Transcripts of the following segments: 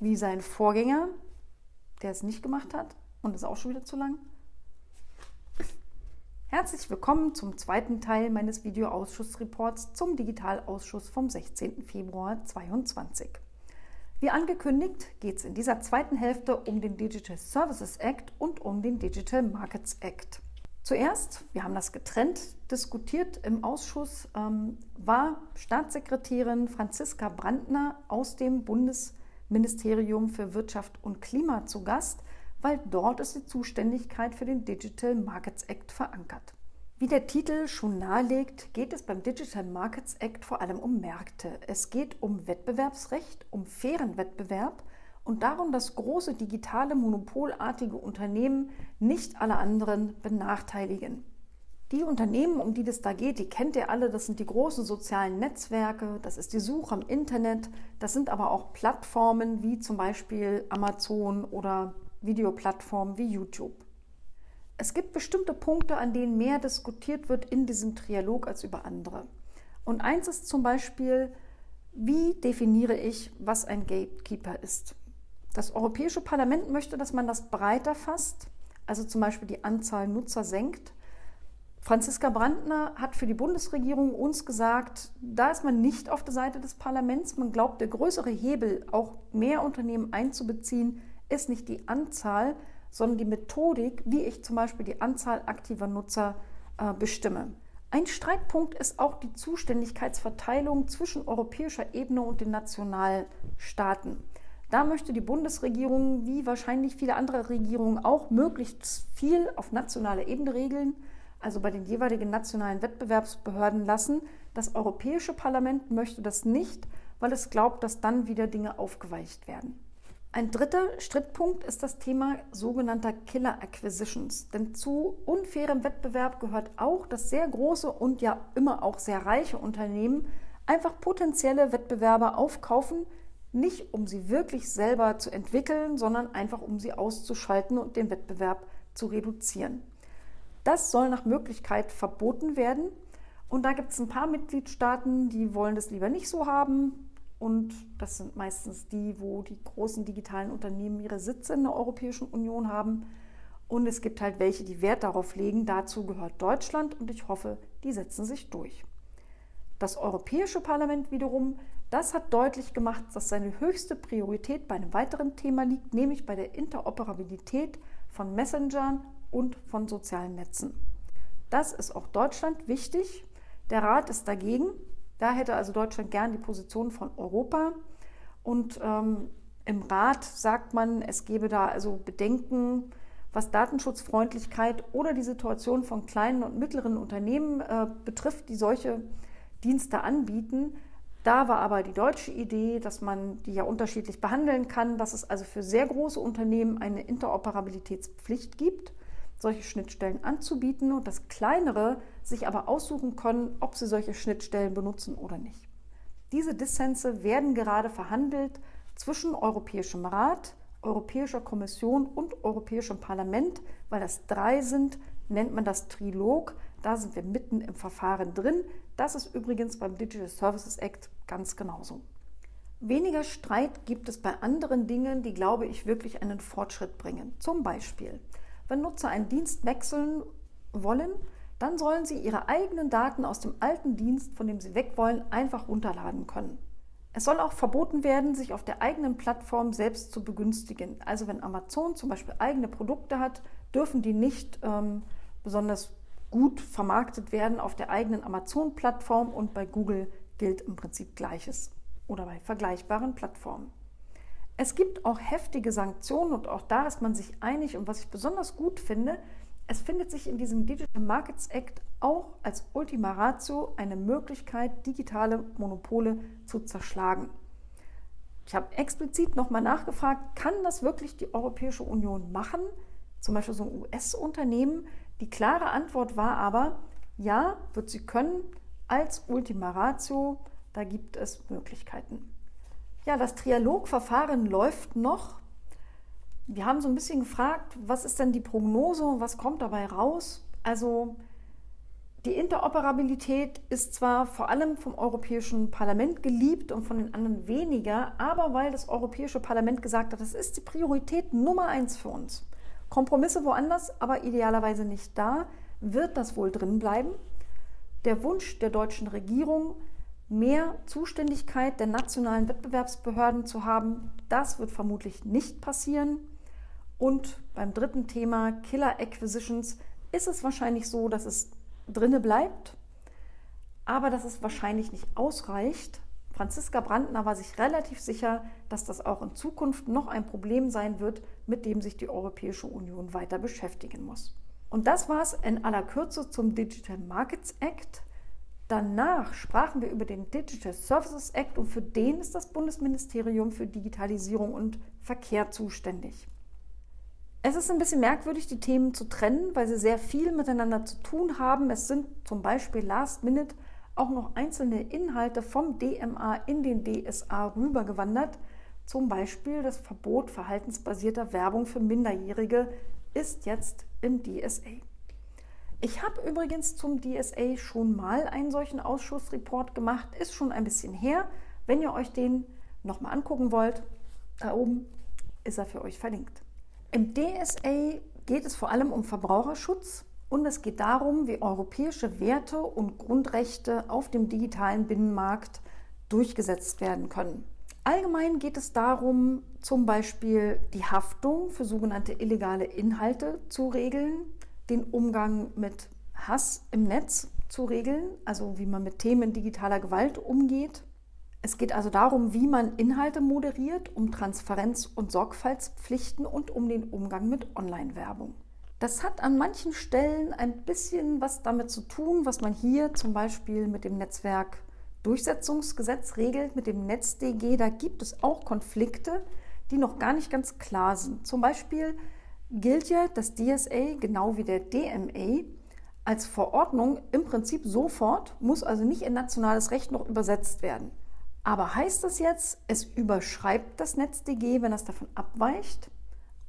wie sein Vorgänger, der es nicht gemacht hat und ist auch schon wieder zu lang. Herzlich willkommen zum zweiten Teil meines Videoausschussreports zum Digitalausschuss vom 16. Februar 2022. Wie angekündigt geht es in dieser zweiten Hälfte um den Digital Services Act und um den Digital Markets Act. Zuerst, wir haben das getrennt diskutiert im Ausschuss, ähm, war Staatssekretärin Franziska Brandner aus dem Bundes Ministerium für Wirtschaft und Klima zu Gast, weil dort ist die Zuständigkeit für den Digital Markets Act verankert. Wie der Titel schon nahelegt, geht es beim Digital Markets Act vor allem um Märkte. Es geht um Wettbewerbsrecht, um fairen Wettbewerb und darum, dass große digitale monopolartige Unternehmen nicht alle anderen benachteiligen. Die Unternehmen, um die das da geht, die kennt ihr alle. Das sind die großen sozialen Netzwerke, das ist die Suche im Internet, das sind aber auch Plattformen wie zum Beispiel Amazon oder Videoplattformen wie YouTube. Es gibt bestimmte Punkte, an denen mehr diskutiert wird in diesem Trialog als über andere. Und eins ist zum Beispiel, wie definiere ich, was ein Gatekeeper ist? Das Europäische Parlament möchte, dass man das breiter fasst, also zum Beispiel die Anzahl Nutzer senkt Franziska Brandner hat für die Bundesregierung uns gesagt, da ist man nicht auf der Seite des Parlaments. Man glaubt, der größere Hebel, auch mehr Unternehmen einzubeziehen, ist nicht die Anzahl, sondern die Methodik, wie ich zum Beispiel die Anzahl aktiver Nutzer äh, bestimme. Ein Streitpunkt ist auch die Zuständigkeitsverteilung zwischen europäischer Ebene und den Nationalstaaten. Da möchte die Bundesregierung, wie wahrscheinlich viele andere Regierungen auch, möglichst viel auf nationaler Ebene regeln also bei den jeweiligen nationalen Wettbewerbsbehörden lassen. Das Europäische Parlament möchte das nicht, weil es glaubt, dass dann wieder Dinge aufgeweicht werden. Ein dritter Strittpunkt ist das Thema sogenannter Killer Acquisitions. Denn zu unfairem Wettbewerb gehört auch, dass sehr große und ja immer auch sehr reiche Unternehmen einfach potenzielle Wettbewerber aufkaufen, nicht um sie wirklich selber zu entwickeln, sondern einfach um sie auszuschalten und den Wettbewerb zu reduzieren. Das soll nach Möglichkeit verboten werden. Und da gibt es ein paar Mitgliedstaaten, die wollen das lieber nicht so haben. Und das sind meistens die, wo die großen digitalen Unternehmen ihre Sitze in der Europäischen Union haben. Und es gibt halt welche, die Wert darauf legen. Dazu gehört Deutschland und ich hoffe, die setzen sich durch. Das Europäische Parlament wiederum, das hat deutlich gemacht, dass seine höchste Priorität bei einem weiteren Thema liegt, nämlich bei der Interoperabilität von Messengern und von sozialen Netzen. Das ist auch Deutschland wichtig. Der Rat ist dagegen. Da hätte also Deutschland gern die Position von Europa. Und ähm, im Rat sagt man, es gebe da also Bedenken, was Datenschutzfreundlichkeit oder die Situation von kleinen und mittleren Unternehmen äh, betrifft, die solche Dienste anbieten. Da war aber die deutsche Idee, dass man die ja unterschiedlich behandeln kann, dass es also für sehr große Unternehmen eine Interoperabilitätspflicht gibt solche Schnittstellen anzubieten und dass kleinere sich aber aussuchen können, ob sie solche Schnittstellen benutzen oder nicht. Diese Dissense werden gerade verhandelt zwischen Europäischem Rat, Europäischer Kommission und Europäischem Parlament, weil das drei sind, nennt man das Trilog. Da sind wir mitten im Verfahren drin. Das ist übrigens beim Digital Services Act ganz genauso. Weniger Streit gibt es bei anderen Dingen, die, glaube ich, wirklich einen Fortschritt bringen. Zum Beispiel wenn Nutzer einen Dienst wechseln wollen, dann sollen sie ihre eigenen Daten aus dem alten Dienst, von dem sie weg wollen, einfach runterladen können. Es soll auch verboten werden, sich auf der eigenen Plattform selbst zu begünstigen. Also wenn Amazon zum Beispiel eigene Produkte hat, dürfen die nicht ähm, besonders gut vermarktet werden auf der eigenen Amazon-Plattform und bei Google gilt im Prinzip Gleiches oder bei vergleichbaren Plattformen. Es gibt auch heftige Sanktionen und auch da ist man sich einig. Und was ich besonders gut finde, es findet sich in diesem Digital Markets Act auch als Ultima Ratio eine Möglichkeit, digitale Monopole zu zerschlagen. Ich habe explizit nochmal nachgefragt, kann das wirklich die Europäische Union machen? Zum Beispiel so ein US-Unternehmen. Die klare Antwort war aber, ja, wird sie können, als Ultima Ratio, da gibt es Möglichkeiten. Ja, das Trialogverfahren läuft noch. Wir haben so ein bisschen gefragt, was ist denn die Prognose was kommt dabei raus? Also Die Interoperabilität ist zwar vor allem vom Europäischen Parlament geliebt und von den anderen weniger, aber weil das Europäische Parlament gesagt hat, das ist die Priorität Nummer eins für uns. Kompromisse woanders, aber idealerweise nicht da, wird das wohl drin bleiben. Der Wunsch der deutschen Regierung, mehr Zuständigkeit der nationalen Wettbewerbsbehörden zu haben, das wird vermutlich nicht passieren. Und beim dritten Thema Killer Acquisitions ist es wahrscheinlich so, dass es drinne bleibt, aber dass es wahrscheinlich nicht ausreicht. Franziska Brandner war sich relativ sicher, dass das auch in Zukunft noch ein Problem sein wird, mit dem sich die Europäische Union weiter beschäftigen muss. Und das war es in aller Kürze zum Digital Markets Act. Danach sprachen wir über den Digital Services Act und für den ist das Bundesministerium für Digitalisierung und Verkehr zuständig. Es ist ein bisschen merkwürdig, die Themen zu trennen, weil sie sehr viel miteinander zu tun haben. Es sind zum Beispiel Last Minute auch noch einzelne Inhalte vom DMA in den DSA rübergewandert. Zum Beispiel das Verbot verhaltensbasierter Werbung für Minderjährige ist jetzt im DSA. Ich habe übrigens zum DSA schon mal einen solchen Ausschussreport gemacht, ist schon ein bisschen her. Wenn ihr euch den nochmal angucken wollt, da oben ist er für euch verlinkt. Im DSA geht es vor allem um Verbraucherschutz und es geht darum, wie europäische Werte und Grundrechte auf dem digitalen Binnenmarkt durchgesetzt werden können. Allgemein geht es darum, zum Beispiel die Haftung für sogenannte illegale Inhalte zu regeln, den Umgang mit Hass im Netz zu regeln, also wie man mit Themen digitaler Gewalt umgeht, es geht also darum, wie man Inhalte moderiert, um Transparenz- und Sorgfaltspflichten und um den Umgang mit Online-Werbung. Das hat an manchen Stellen ein bisschen was damit zu tun, was man hier zum Beispiel mit dem Netzwerk Durchsetzungsgesetz regelt, mit dem NetzDG. Da gibt es auch Konflikte, die noch gar nicht ganz klar sind. Zum Beispiel gilt ja das DSA genau wie der DMA als Verordnung im Prinzip sofort, muss also nicht in nationales Recht noch übersetzt werden. Aber heißt das jetzt, es überschreibt das NetzDG, wenn es davon abweicht?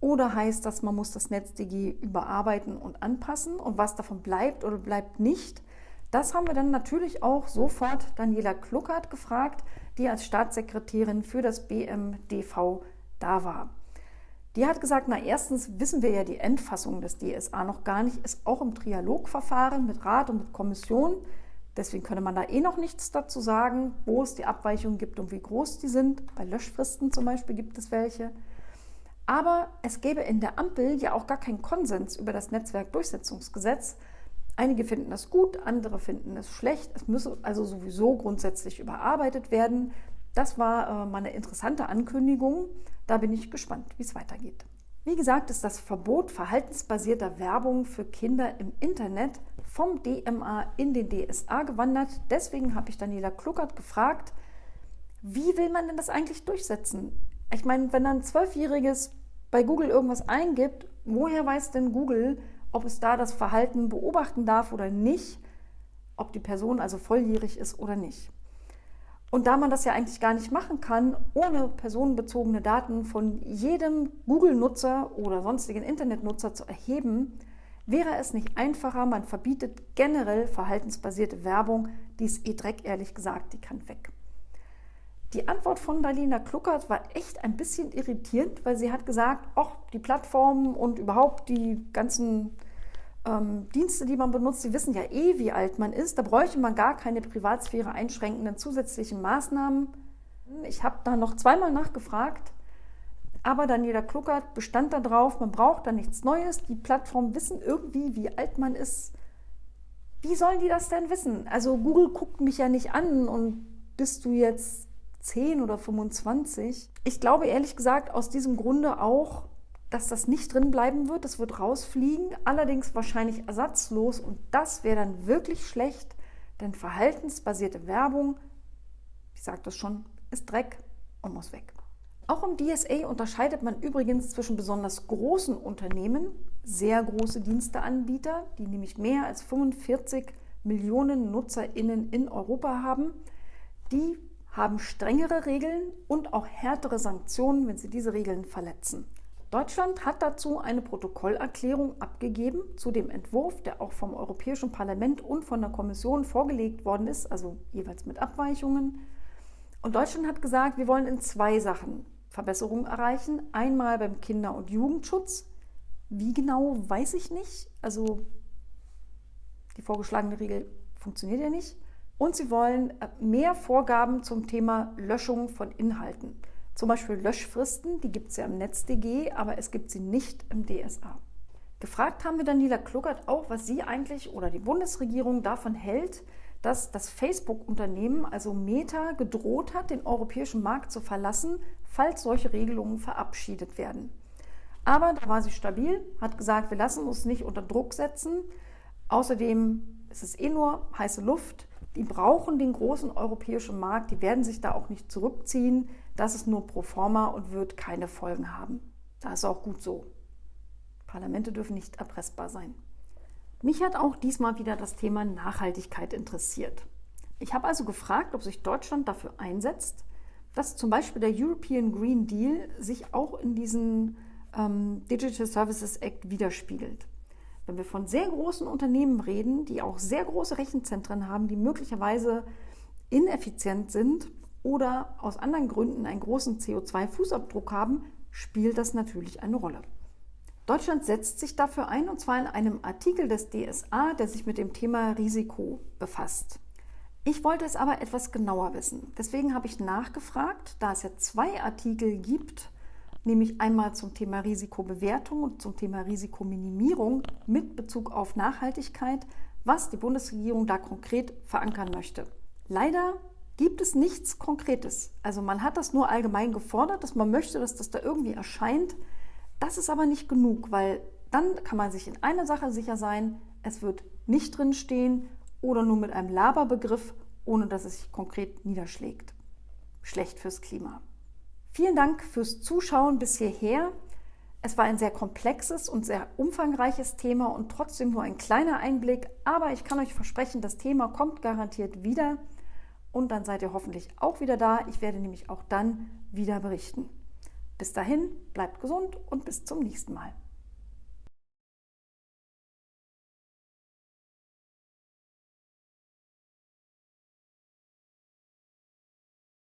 Oder heißt das, man muss das NetzDG überarbeiten und anpassen und was davon bleibt oder bleibt nicht? Das haben wir dann natürlich auch sofort Daniela Kluckert gefragt, die als Staatssekretärin für das BMDV da war. Die hat gesagt, na erstens wissen wir ja die Endfassung des DSA noch gar nicht, ist auch im Trialogverfahren mit Rat und mit Kommission. Deswegen könnte man da eh noch nichts dazu sagen, wo es die Abweichungen gibt und wie groß die sind. Bei Löschfristen zum Beispiel gibt es welche. Aber es gäbe in der Ampel ja auch gar keinen Konsens über das Netzwerkdurchsetzungsgesetz. Einige finden das gut, andere finden es schlecht. Es müsse also sowieso grundsätzlich überarbeitet werden. Das war äh, mal eine interessante Ankündigung. Da bin ich gespannt, wie es weitergeht. Wie gesagt, ist das Verbot verhaltensbasierter Werbung für Kinder im Internet vom DMA in den DSA gewandert. Deswegen habe ich Daniela Kluckert gefragt, wie will man denn das eigentlich durchsetzen? Ich meine, wenn ein Zwölfjähriges bei Google irgendwas eingibt, woher weiß denn Google, ob es da das Verhalten beobachten darf oder nicht, ob die Person also volljährig ist oder nicht? Und da man das ja eigentlich gar nicht machen kann, ohne personenbezogene Daten von jedem Google-Nutzer oder sonstigen Internetnutzer zu erheben, wäre es nicht einfacher, man verbietet generell verhaltensbasierte Werbung, die ist eh Dreck, ehrlich gesagt, die kann weg. Die Antwort von Dalina Kluckert war echt ein bisschen irritierend, weil sie hat gesagt, ach, die Plattformen und überhaupt die ganzen ähm, Dienste, die man benutzt, die wissen ja eh, wie alt man ist. Da bräuchte man gar keine Privatsphäre einschränkenden zusätzlichen Maßnahmen. Ich habe da noch zweimal nachgefragt, aber Daniela Kluckert bestand darauf, man braucht da nichts Neues. Die Plattformen wissen irgendwie, wie alt man ist. Wie sollen die das denn wissen? Also Google guckt mich ja nicht an und bist du jetzt 10 oder 25? Ich glaube ehrlich gesagt aus diesem Grunde auch, dass das nicht drin bleiben wird. Das wird rausfliegen, allerdings wahrscheinlich ersatzlos und das wäre dann wirklich schlecht, denn verhaltensbasierte Werbung, ich sage das schon, ist Dreck und muss weg. Auch im DSA unterscheidet man übrigens zwischen besonders großen Unternehmen, sehr große Diensteanbieter, die nämlich mehr als 45 Millionen NutzerInnen in Europa haben. Die haben strengere Regeln und auch härtere Sanktionen, wenn sie diese Regeln verletzen. Deutschland hat dazu eine Protokollerklärung abgegeben zu dem Entwurf, der auch vom Europäischen Parlament und von der Kommission vorgelegt worden ist, also jeweils mit Abweichungen. Und Deutschland hat gesagt, wir wollen in zwei Sachen Verbesserungen erreichen. Einmal beim Kinder- und Jugendschutz. Wie genau, weiß ich nicht. Also die vorgeschlagene Regel funktioniert ja nicht. Und sie wollen äh, mehr Vorgaben zum Thema Löschung von Inhalten. Zum Beispiel Löschfristen, die gibt es ja im NetzDG, aber es gibt sie nicht im DSA. Gefragt haben wir Daniela Kluckert auch, was sie eigentlich oder die Bundesregierung davon hält, dass das Facebook-Unternehmen, also Meta, gedroht hat, den europäischen Markt zu verlassen, falls solche Regelungen verabschiedet werden. Aber da war sie stabil, hat gesagt, wir lassen uns nicht unter Druck setzen. Außerdem ist es eh nur heiße Luft. Die brauchen den großen europäischen Markt, die werden sich da auch nicht zurückziehen. Das ist nur pro forma und wird keine Folgen haben. Das ist auch gut so. Parlamente dürfen nicht erpressbar sein. Mich hat auch diesmal wieder das Thema Nachhaltigkeit interessiert. Ich habe also gefragt, ob sich Deutschland dafür einsetzt, dass zum Beispiel der European Green Deal sich auch in diesen ähm, Digital Services Act widerspiegelt. Wenn wir von sehr großen Unternehmen reden, die auch sehr große Rechenzentren haben, die möglicherweise ineffizient sind oder aus anderen Gründen einen großen CO2-Fußabdruck haben, spielt das natürlich eine Rolle. Deutschland setzt sich dafür ein, und zwar in einem Artikel des DSA, der sich mit dem Thema Risiko befasst. Ich wollte es aber etwas genauer wissen. Deswegen habe ich nachgefragt, da es ja zwei Artikel gibt, nämlich einmal zum Thema Risikobewertung und zum Thema Risikominimierung mit Bezug auf Nachhaltigkeit, was die Bundesregierung da konkret verankern möchte. Leider gibt es nichts Konkretes. Also man hat das nur allgemein gefordert, dass man möchte, dass das da irgendwie erscheint. Das ist aber nicht genug, weil dann kann man sich in einer Sache sicher sein, es wird nicht drinstehen oder nur mit einem Laberbegriff, ohne dass es sich konkret niederschlägt. Schlecht fürs Klima. Vielen Dank fürs Zuschauen bis hierher. Es war ein sehr komplexes und sehr umfangreiches Thema und trotzdem nur ein kleiner Einblick, aber ich kann euch versprechen, das Thema kommt garantiert wieder und dann seid ihr hoffentlich auch wieder da. Ich werde nämlich auch dann wieder berichten. Bis dahin, bleibt gesund und bis zum nächsten Mal.